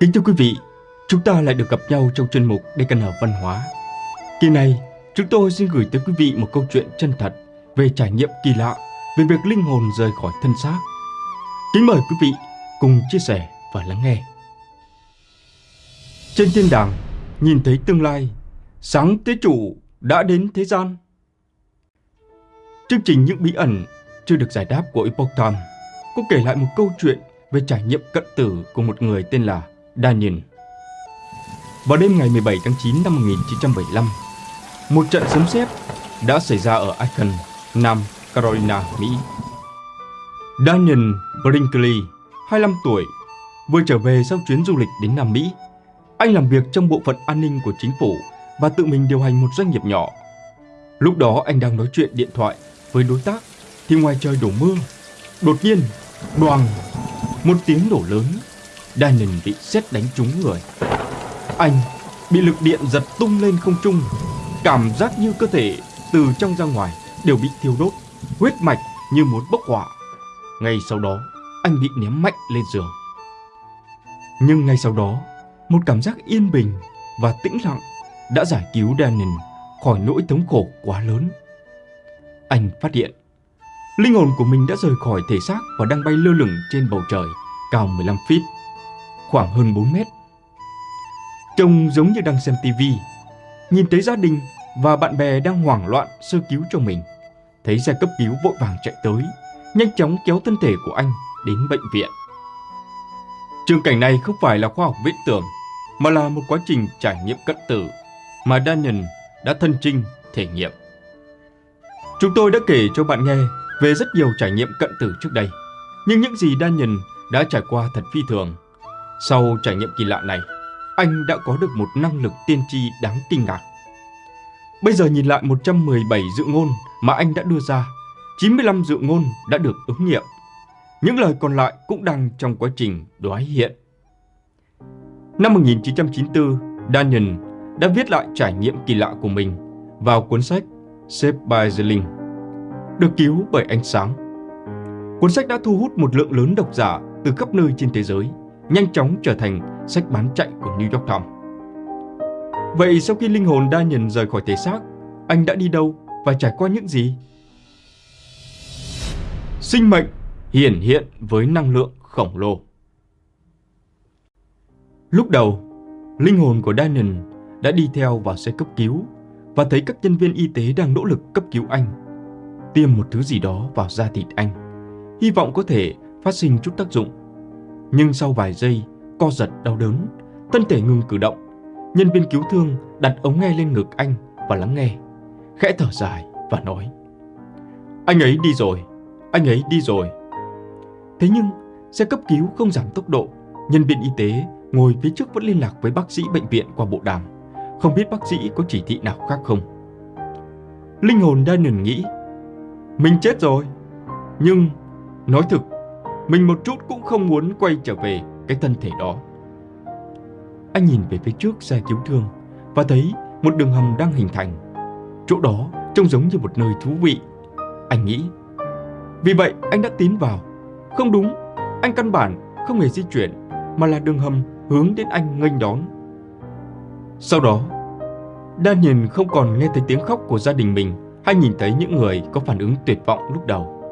Kính thưa quý vị, chúng ta lại được gặp nhau trong chuyên mục DKN Văn hóa. Kỳ này, chúng tôi xin gửi tới quý vị một câu chuyện chân thật về trải nghiệm kỳ lạ về việc linh hồn rời khỏi thân xác. Kính mời quý vị cùng chia sẻ và lắng nghe. Trên thiên đàng, nhìn thấy tương lai, sáng tế chủ đã đến thế gian. Chương trình Những bí ẩn chưa được giải đáp của Epoch Time có kể lại một câu chuyện về trải nghiệm cận tử của một người tên là Daniel. Vào đêm ngày 17 tháng 9 năm 1975, một trận sấm sét đã xảy ra ở Aiken, Nam Carolina, Mỹ. Daniel Brinkley, 25 tuổi, vừa trở về sau chuyến du lịch đến Nam Mỹ. Anh làm việc trong bộ phận an ninh của chính phủ và tự mình điều hành một doanh nghiệp nhỏ. Lúc đó anh đang nói chuyện điện thoại với đối tác thì ngoài trời đổ mưa. Đột nhiên, đoàn, một tiếng nổ lớn Daniel bị xét đánh trúng người. Anh bị lực điện giật tung lên không trung, cảm giác như cơ thể từ trong ra ngoài đều bị thiêu đốt, huyết mạch như muốn bốc hỏa. Ngay sau đó, anh bị ném mạnh lên giường. Nhưng ngay sau đó, một cảm giác yên bình và tĩnh lặng đã giải cứu Daniel khỏi nỗi thống khổ quá lớn. Anh phát hiện, linh hồn của mình đã rời khỏi thể xác và đang bay lơ lửng trên bầu trời cao 15 feet khoảng hơn 4 mét. Trông giống như đang xem tivi, nhìn thấy gia đình và bạn bè đang hoảng loạn sơ cứu cho mình. Thấy xe cấp cứu vội vàng chạy tới, nhanh chóng kéo thân thể của anh đến bệnh viện. Trường cảnh này không phải là khoa học viễn tưởng, mà là một quá trình trải nghiệm cận tử mà Daniel đã thân trinh thể nghiệm. Chúng tôi đã kể cho bạn nghe về rất nhiều trải nghiệm cận tử trước đây, nhưng những gì Daniel đã trải qua thật phi thường sau trải nghiệm kỳ lạ này, anh đã có được một năng lực tiên tri đáng kinh ngạc. Bây giờ nhìn lại 117 dự ngôn mà anh đã đưa ra, 95 dự ngôn đã được ứng nghiệm. Những lời còn lại cũng đang trong quá trình đoái hiện. Năm 1994, Daniel đã viết lại trải nghiệm kỳ lạ của mình vào cuốn sách Saved by the Link, được cứu bởi ánh sáng. Cuốn sách đã thu hút một lượng lớn độc giả từ khắp nơi trên thế giới nhanh chóng trở thành sách bán chạy của New York Times. Vậy sau khi linh hồn đa nhận rời khỏi thể xác, anh đã đi đâu và trải qua những gì? Sinh mệnh hiển hiện với năng lượng khổng lồ. Lúc đầu, linh hồn của Daniel đã đi theo vào xe cấp cứu và thấy các nhân viên y tế đang nỗ lực cấp cứu anh. Tiêm một thứ gì đó vào da thịt anh, hy vọng có thể phát sinh chút tác dụng nhưng sau vài giây, co giật đau đớn, thân thể ngừng cử động. Nhân viên cứu thương đặt ống nghe lên ngực anh và lắng nghe. Khẽ thở dài và nói. Anh ấy đi rồi, anh ấy đi rồi. Thế nhưng, xe cấp cứu không giảm tốc độ. Nhân viên y tế ngồi phía trước vẫn liên lạc với bác sĩ bệnh viện qua bộ đàm. Không biết bác sĩ có chỉ thị nào khác không. Linh hồn Daniel nghĩ, mình chết rồi. Nhưng, nói thực, mình một chút cũng không muốn quay trở về cái thân thể đó. Anh nhìn về phía trước xe cứu thương và thấy một đường hầm đang hình thành. Chỗ đó trông giống như một nơi thú vị. Anh nghĩ. Vì vậy anh đã tiến vào. Không đúng, anh căn bản không hề di chuyển mà là đường hầm hướng đến anh nghênh đón. Sau đó, Daniel không còn nghe thấy tiếng khóc của gia đình mình hay nhìn thấy những người có phản ứng tuyệt vọng lúc đầu.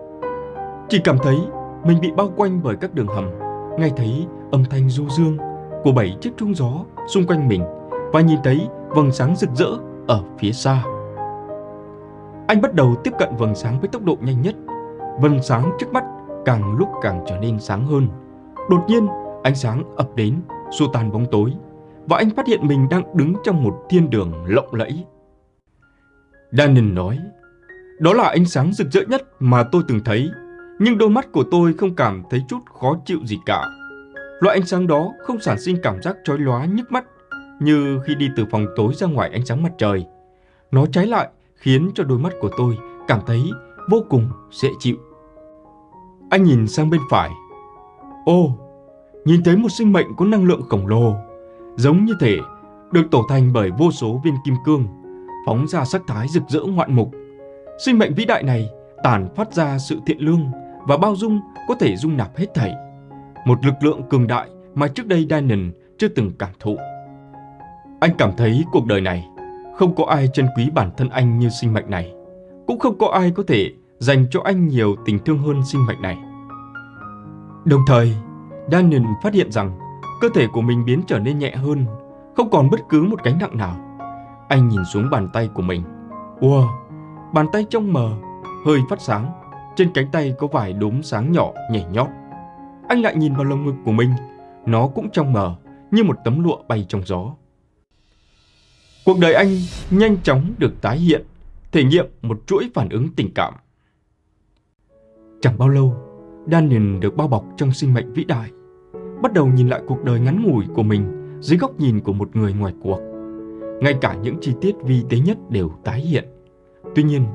Chỉ cảm thấy mình bị bao quanh bởi các đường hầm, nghe thấy âm thanh du dương của bảy chiếc trung gió xung quanh mình và nhìn thấy vầng sáng rực rỡ ở phía xa. Anh bắt đầu tiếp cận vầng sáng với tốc độ nhanh nhất. Vầng sáng trước mắt càng lúc càng trở nên sáng hơn. Đột nhiên, ánh sáng ập đến, xua tan bóng tối và anh phát hiện mình đang đứng trong một thiên đường lộng lẫy. Danin nói, đó là ánh sáng rực rỡ nhất mà tôi từng thấy nhưng đôi mắt của tôi không cảm thấy chút khó chịu gì cả. Loại ánh sáng đó không sản sinh cảm giác chói lóa nhức mắt như khi đi từ phòng tối ra ngoài ánh sáng mặt trời. Nó trái lại khiến cho đôi mắt của tôi cảm thấy vô cùng dễ chịu. Anh nhìn sang bên phải. Ô, nhìn thấy một sinh mệnh có năng lượng khổng lồ, giống như thể được tổ thành bởi vô số viên kim cương, phóng ra sắc thái rực rỡ ngoạn mục. Sinh mệnh vĩ đại này tản phát ra sự thiện lương và bao dung có thể dung nạp hết thảy. Một lực lượng cường đại mà trước đây Daniel chưa từng cảm thụ. Anh cảm thấy cuộc đời này không có ai trân quý bản thân anh như sinh mệnh này, cũng không có ai có thể dành cho anh nhiều tình thương hơn sinh mệnh này. Đồng thời, Daniel phát hiện rằng cơ thể của mình biến trở nên nhẹ hơn, không còn bất cứ một gánh nặng nào. Anh nhìn xuống bàn tay của mình. Wow, bàn tay trong mờ, hơi phát sáng. Trên cánh tay có vài đốm sáng nhỏ nhảy nhót. Anh lại nhìn vào lồng ngực của mình. Nó cũng trong mờ, như một tấm lụa bay trong gió. Cuộc đời anh nhanh chóng được tái hiện, thể nghiệm một chuỗi phản ứng tình cảm. Chẳng bao lâu, Daniel được bao bọc trong sinh mệnh vĩ đại, bắt đầu nhìn lại cuộc đời ngắn ngủi của mình dưới góc nhìn của một người ngoài cuộc. Ngay cả những chi tiết vi tế nhất đều tái hiện. Tuy nhiên,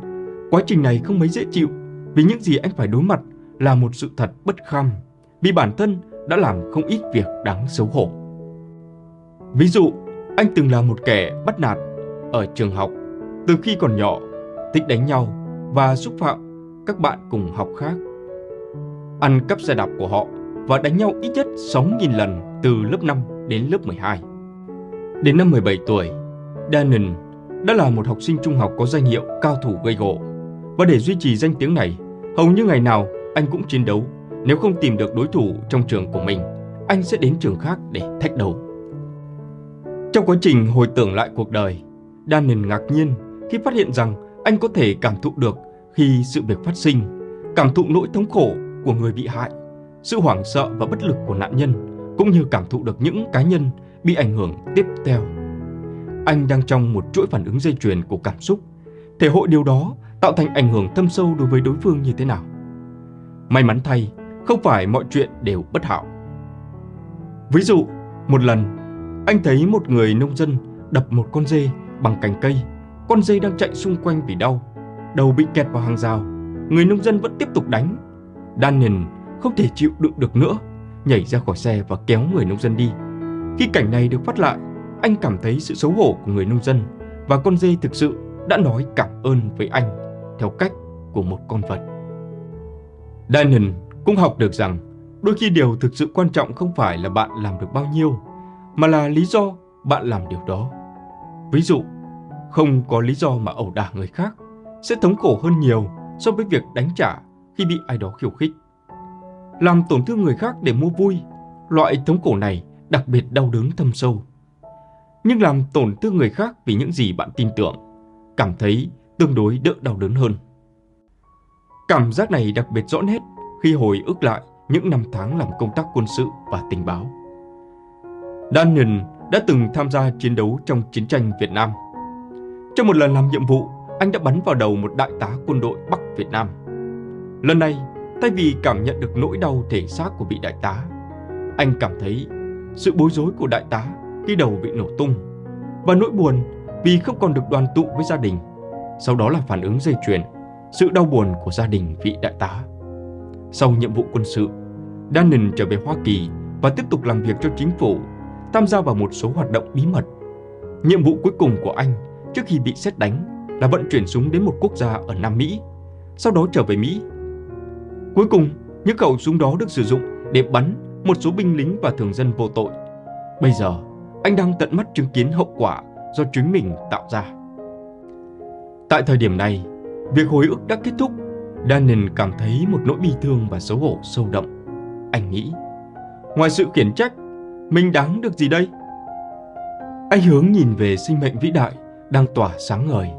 quá trình này không mấy dễ chịu vì những gì anh phải đối mặt là một sự thật bất kham vì bản thân đã làm không ít việc đáng xấu hổ. Ví dụ, anh từng là một kẻ bắt nạt ở trường học từ khi còn nhỏ, thích đánh nhau và xúc phạm các bạn cùng học khác. Ăn cắp xe đạp của họ và đánh nhau ít nhất 6.000 lần từ lớp 5 đến lớp 12. Đến năm 17 tuổi, Danon đã là một học sinh trung học có danh hiệu cao thủ gây gỗ. Và để duy trì danh tiếng này, hầu như ngày nào anh cũng chiến đấu. Nếu không tìm được đối thủ trong trường của mình, anh sẽ đến trường khác để thách đấu. Trong quá trình hồi tưởng lại cuộc đời, Dannon ngạc nhiên khi phát hiện rằng anh có thể cảm thụ được khi sự việc phát sinh, cảm thụ nỗi thống khổ của người bị hại, sự hoảng sợ và bất lực của nạn nhân, cũng như cảm thụ được những cá nhân bị ảnh hưởng tiếp theo. Anh đang trong một chuỗi phản ứng dây chuyền của cảm xúc, thể hội điều đó tạo thành ảnh hưởng thâm sâu đối với đối phương như thế nào. May mắn thay, không phải mọi chuyện đều bất hảo. Ví dụ, một lần, anh thấy một người nông dân đập một con dê bằng cành cây. Con dê đang chạy xung quanh vì đau, đầu bị kẹt vào hàng rào. Người nông dân vẫn tiếp tục đánh. Daniel không thể chịu đựng được nữa, nhảy ra khỏi xe và kéo người nông dân đi. Khi cảnh này được phát lại, anh cảm thấy sự xấu hổ của người nông dân và con dê thực sự đã nói cảm ơn với anh theo cách của một con vật. Daniel cũng học được rằng đôi khi điều thực sự quan trọng không phải là bạn làm được bao nhiêu, mà là lý do bạn làm điều đó. Ví dụ, không có lý do mà ẩu đả người khác sẽ thống khổ hơn nhiều so với việc đánh trả khi bị ai đó khiêu khích. Làm tổn thương người khác để mua vui, loại thống khổ này đặc biệt đau đớn thâm sâu. Nhưng làm tổn thương người khác vì những gì bạn tin tưởng, cảm thấy tương đối đỡ đau đớn hơn. Cảm giác này đặc biệt rõ nét khi hồi ức lại những năm tháng làm công tác quân sự và tình báo. Daniel đã từng tham gia chiến đấu trong chiến tranh Việt Nam. Trong một lần làm nhiệm vụ, anh đã bắn vào đầu một đại tá quân đội Bắc Việt Nam. Lần này, thay vì cảm nhận được nỗi đau thể xác của vị đại tá, anh cảm thấy sự bối rối của đại tá khi đầu bị nổ tung và nỗi buồn vì không còn được đoàn tụ với gia đình. Sau đó là phản ứng dây chuyền, sự đau buồn của gia đình vị đại tá. Sau nhiệm vụ quân sự, Dannon trở về Hoa Kỳ và tiếp tục làm việc cho chính phủ tham gia vào một số hoạt động bí mật. Nhiệm vụ cuối cùng của anh trước khi bị xét đánh là vận chuyển súng đến một quốc gia ở Nam Mỹ, sau đó trở về Mỹ. Cuối cùng, những khẩu súng đó được sử dụng để bắn một số binh lính và thường dân vô tội. Bây giờ, anh đang tận mắt chứng kiến hậu quả do chính mình tạo ra. Tại thời điểm này, việc hồi ức đã kết thúc. Daniel cảm thấy một nỗi bi thương và xấu hổ sâu đậm. Anh nghĩ, ngoài sự khiển trách mình đáng được gì đây? Anh hướng nhìn về sinh mệnh vĩ đại đang tỏa sáng ngời.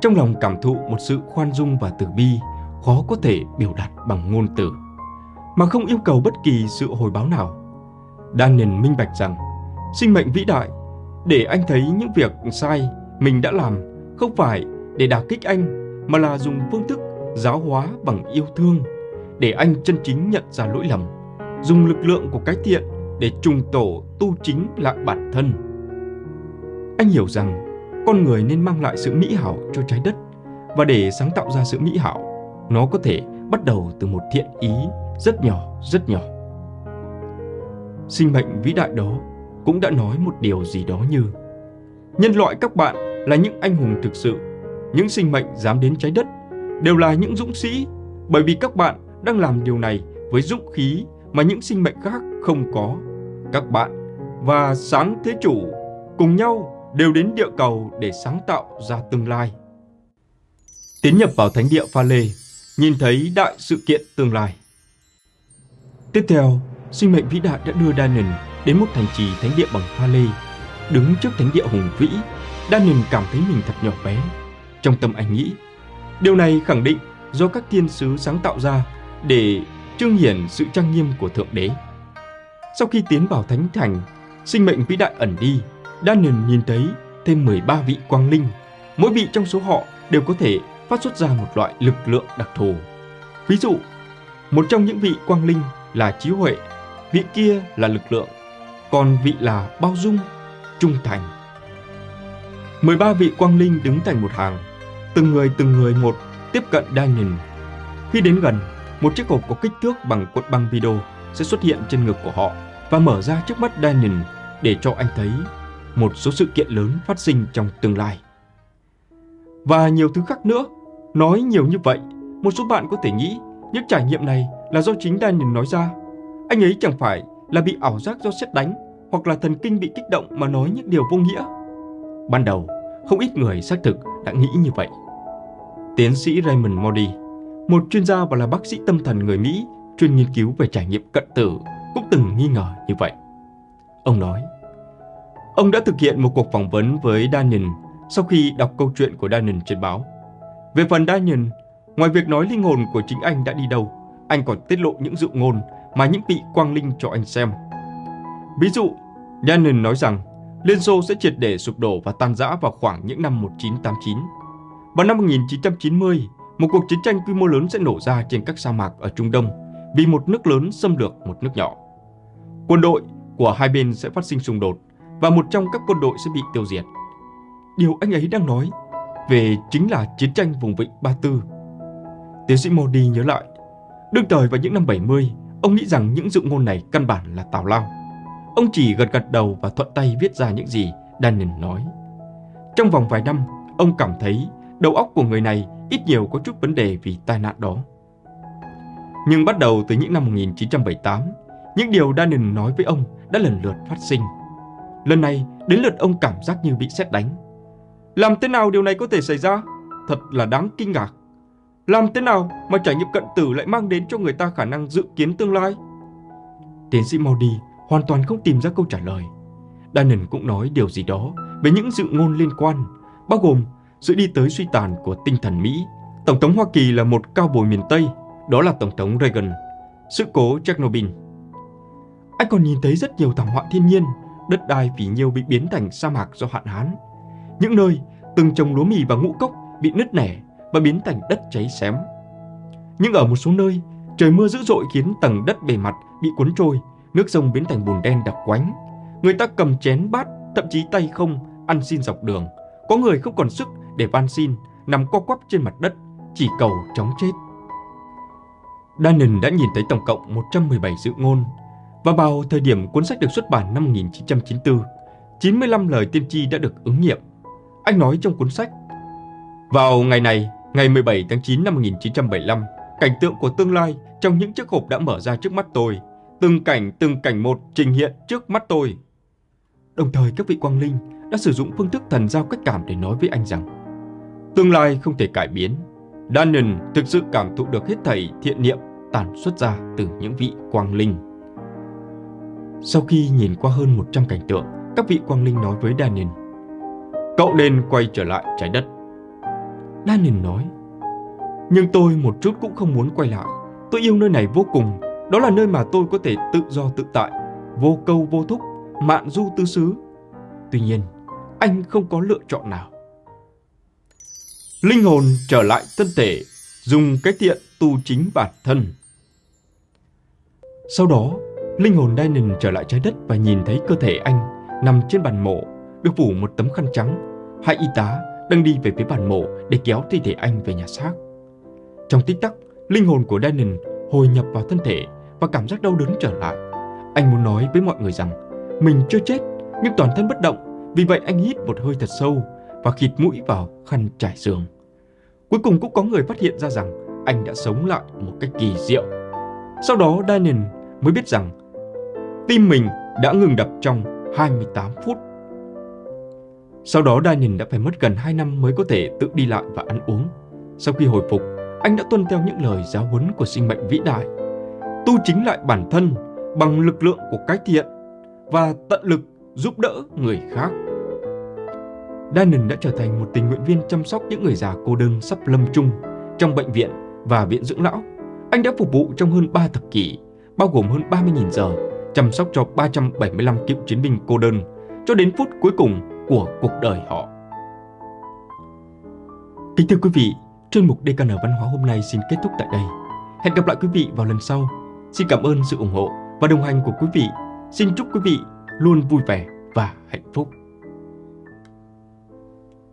Trong lòng cảm thụ một sự khoan dung và từ bi khó có thể biểu đạt bằng ngôn từ, mà không yêu cầu bất kỳ sự hồi báo nào. Daniel minh bạch rằng sinh mệnh vĩ đại để anh thấy những việc sai mình đã làm không phải để đả kích anh mà là dùng phương thức giáo hóa bằng yêu thương để anh chân chính nhận ra lỗi lầm, dùng lực lượng của cái thiện để trùng tổ tu chính lại bản thân. Anh hiểu rằng con người nên mang lại sự mỹ hảo cho trái đất và để sáng tạo ra sự mỹ hảo, nó có thể bắt đầu từ một thiện ý rất nhỏ, rất nhỏ. Sinh mệnh vĩ đại đó cũng đã nói một điều gì đó như Nhân loại các bạn là những anh hùng thực sự, những sinh mệnh dám đến trái đất đều là những dũng sĩ bởi vì các bạn đang làm điều này với dũng khí mà những sinh mệnh khác không có các bạn và sáng thế chủ cùng nhau đều đến địa cầu để sáng tạo ra tương lai. Tiến nhập vào thánh địa pha lê, nhìn thấy đại sự kiện tương lai. Tiếp theo, sinh mệnh vĩ đại đã đưa Danon đến một thành trì thánh địa bằng pha lê. Đứng trước thánh địa hùng vĩ, Danon cảm thấy mình thật nhỏ bé. Trong tâm anh nghĩ, điều này khẳng định do các thiên sứ sáng tạo ra để trương hiển sự trang nghiêm của Thượng Đế. Sau khi tiến vào thánh thành, sinh mệnh vĩ đại ẩn đi, Daniel nhìn thấy thêm 13 vị quang linh. Mỗi vị trong số họ đều có thể phát xuất ra một loại lực lượng đặc thù. Ví dụ, một trong những vị quang linh là trí huệ, vị kia là lực lượng, còn vị là bao dung, trung thành. 13 vị quang linh đứng thành một hàng, từng người từng người một tiếp cận Daniel. Khi đến gần, một chiếc hộp có kích thước bằng cuộn băng video sẽ xuất hiện trên ngực của họ và mở ra trước mắt Daniel để cho anh thấy một số sự kiện lớn phát sinh trong tương lai. Và nhiều thứ khác nữa. Nói nhiều như vậy, một số bạn có thể nghĩ những trải nghiệm này là do chính Daniel nói ra. Anh ấy chẳng phải là bị ảo giác do xét đánh hoặc là thần kinh bị kích động mà nói những điều vô nghĩa. Ban đầu, không ít người xác thực đã nghĩ như vậy. Tiến sĩ Raymond Moody, một chuyên gia và là bác sĩ tâm thần người Mỹ chuyên nghiên cứu về trải nghiệm cận tử, cũng từng nghi ngờ như vậy. Ông nói, ông đã thực hiện một cuộc phỏng vấn với Daniel sau khi đọc câu chuyện của Daniel trên báo. Về phần Daniel, ngoài việc nói linh hồn của chính anh đã đi đâu, anh còn tiết lộ những dự ngôn mà những vị quang linh cho anh xem. Ví dụ, Daniel nói rằng Liên Xô sẽ triệt để sụp đổ và tan rã vào khoảng những năm 1989. Vào năm 1990, một cuộc chiến tranh quy mô lớn sẽ nổ ra trên các sa mạc ở Trung Đông vì một nước lớn xâm lược một nước nhỏ. Quân đội của hai bên sẽ phát sinh xung đột và một trong các quân đội sẽ bị tiêu diệt. Điều anh ấy đang nói về chính là chiến tranh vùng vịnh Ba Tư. Tiến sĩ Modi nhớ lại, đương thời vào những năm 70, ông nghĩ rằng những dự ngôn này căn bản là tào lao. Ông chỉ gật gật đầu và thuận tay viết ra những gì Daniel nói. Trong vòng vài năm, ông cảm thấy đầu óc của người này ít nhiều có chút vấn đề vì tai nạn đó. Nhưng bắt đầu từ những năm 1978, những điều Danin nói với ông đã lần lượt phát sinh. Lần này, đến lượt ông cảm giác như bị xét đánh. Làm thế nào điều này có thể xảy ra? Thật là đáng kinh ngạc. Làm thế nào mà trải nghiệm cận tử lại mang đến cho người ta khả năng dự kiến tương lai? Tiến sĩ Maudy hoàn toàn không tìm ra câu trả lời. Danin cũng nói điều gì đó về những dự ngôn liên quan, bao gồm sự đi tới suy tàn của tinh thần Mỹ. Tổng thống Hoa Kỳ là một cao bồi miền Tây, đó là Tổng thống Reagan. Sự cố Chernobyl. Anh còn nhìn thấy rất nhiều thảm họa thiên nhiên, đất đai vì nhiều bị biến thành sa mạc do hạn hán. Những nơi từng trồng lúa mì và ngũ cốc bị nứt nẻ và biến thành đất cháy xém. Nhưng ở một số nơi, trời mưa dữ dội khiến tầng đất bề mặt bị cuốn trôi, nước sông biến thành bùn đen đặc quánh. Người ta cầm chén bát, thậm chí tay không, ăn xin dọc đường. Có người không còn sức để van xin, nằm co quắp trên mặt đất, chỉ cầu chóng chết. Dannon đã nhìn thấy tổng cộng 117 dự ngôn, và vào thời điểm cuốn sách được xuất bản năm 1994, 95 lời tiên tri đã được ứng nghiệm. Anh nói trong cuốn sách, Vào ngày này, ngày 17 tháng 9 năm 1975, cảnh tượng của tương lai trong những chiếc hộp đã mở ra trước mắt tôi. Từng cảnh, từng cảnh một trình hiện trước mắt tôi. Đồng thời các vị quang linh đã sử dụng phương thức thần giao cách cảm để nói với anh rằng Tương lai không thể cải biến. Daniel thực sự cảm thụ được hết thảy thiện niệm tản xuất ra từ những vị quang linh. Sau khi nhìn qua hơn 100 cảnh tượng, các vị quang linh nói với Daniel Cậu nên quay trở lại trái đất. Daniel nói Nhưng tôi một chút cũng không muốn quay lại. Tôi yêu nơi này vô cùng. Đó là nơi mà tôi có thể tự do tự tại, vô câu vô thúc, mạn du tư xứ. Tuy nhiên, anh không có lựa chọn nào. Linh hồn trở lại thân thể, dùng cái thiện tu chính bản thân. Sau đó, linh hồn Daniel trở lại trái đất và nhìn thấy cơ thể anh nằm trên bàn mộ, được phủ một tấm khăn trắng. Hai y tá đang đi về phía bàn mộ để kéo thi thể anh về nhà xác. Trong tích tắc, linh hồn của Daniel hồi nhập vào thân thể và cảm giác đau đớn trở lại. Anh muốn nói với mọi người rằng mình chưa chết nhưng toàn thân bất động vì vậy anh hít một hơi thật sâu và khịt mũi vào khăn trải giường. Cuối cùng cũng có người phát hiện ra rằng anh đã sống lại một cách kỳ diệu. Sau đó Daniel mới biết rằng tim mình đã ngừng đập trong 28 phút. Sau đó Daniel đã phải mất gần 2 năm mới có thể tự đi lại và ăn uống. Sau khi hồi phục, anh đã tuân theo những lời giáo huấn của sinh mệnh vĩ đại. Tu chính lại bản thân bằng lực lượng của cái thiện và tận lực giúp đỡ người khác. Danon đã trở thành một tình nguyện viên chăm sóc những người già cô đơn sắp lâm chung trong bệnh viện và viện dưỡng lão. Anh đã phục vụ trong hơn 3 thập kỷ, bao gồm hơn 30.000 giờ, chăm sóc cho 375 cựu chiến binh cô đơn cho đến phút cuối cùng của cuộc đời họ. Kính thưa quý vị, chuyên mục DKN Văn hóa hôm nay xin kết thúc tại đây. Hẹn gặp lại quý vị vào lần sau. Xin cảm ơn sự ủng hộ và đồng hành của quý vị. Xin chúc quý vị luôn vui vẻ và hạnh phúc.